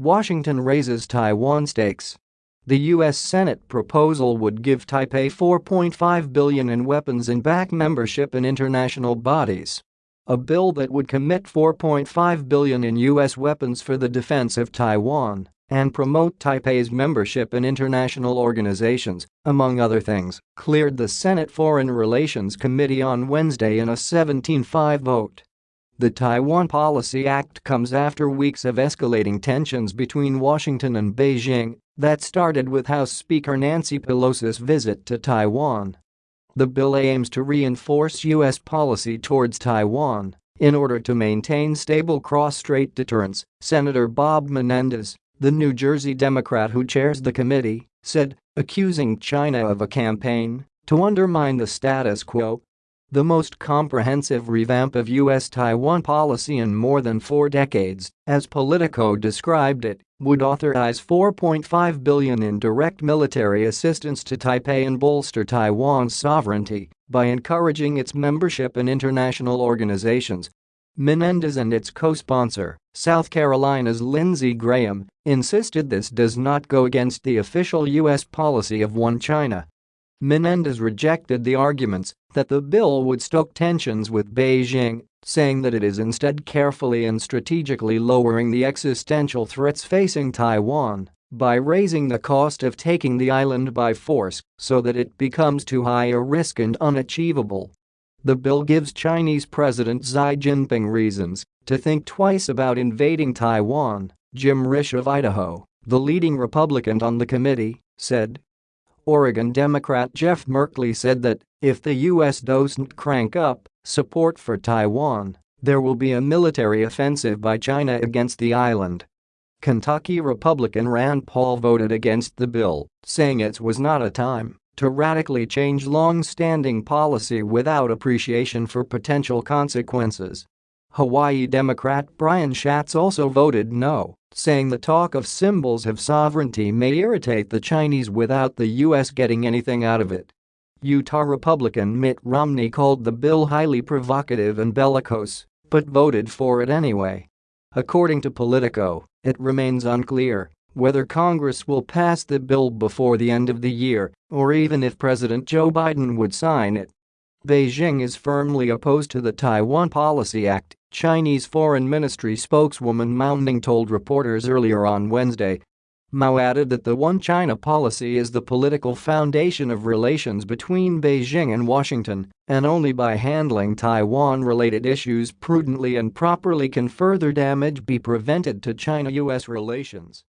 Washington raises Taiwan stakes. The U.S. Senate proposal would give Taipei 4.5 billion in weapons and back membership in international bodies. A bill that would commit 4.5 billion in U.S. weapons for the defense of Taiwan and promote Taipei's membership in international organizations, among other things, cleared the Senate Foreign Relations Committee on Wednesday in a 17-5 vote. The Taiwan Policy Act comes after weeks of escalating tensions between Washington and Beijing that started with House Speaker Nancy Pelosi's visit to Taiwan. The bill aims to reinforce U.S. policy towards Taiwan in order to maintain stable cross-strait deterrence, Senator Bob Menendez, the New Jersey Democrat who chairs the committee, said, accusing China of a campaign to undermine the status quo. The most comprehensive revamp of U.S.-Taiwan policy in more than four decades, as Politico described it, would authorize 4.5 billion in direct military assistance to Taipei and bolster Taiwan's sovereignty by encouraging its membership in international organizations Menendez and its co-sponsor, South Carolina's Lindsey Graham, insisted this does not go against the official U.S. policy of one China. Menendez rejected the arguments that the bill would stoke tensions with Beijing, saying that it is instead carefully and strategically lowering the existential threats facing Taiwan by raising the cost of taking the island by force so that it becomes too high a risk and unachievable. The bill gives Chinese President Xi Jinping reasons to think twice about invading Taiwan, Jim Risch of Idaho, the leading Republican on the committee, said. Oregon Democrat Jeff Merkley said that if the U.S. doesn't crank up support for Taiwan, there will be a military offensive by China against the island. Kentucky Republican Rand Paul voted against the bill, saying it was not a time to radically change long-standing policy without appreciation for potential consequences. Hawaii Democrat Brian Schatz also voted no, saying the talk of symbols of sovereignty may irritate the Chinese without the U.S. getting anything out of it. Utah Republican Mitt Romney called the bill highly provocative and bellicose, but voted for it anyway. According to Politico, it remains unclear whether Congress will pass the bill before the end of the year or even if President Joe Biden would sign it. Beijing is firmly opposed to the Taiwan Policy Act, Chinese Foreign Ministry spokeswoman Mao Ning told reporters earlier on Wednesday. Mao added that the One China policy is the political foundation of relations between Beijing and Washington, and only by handling Taiwan-related issues prudently and properly can further damage be prevented to China-US relations.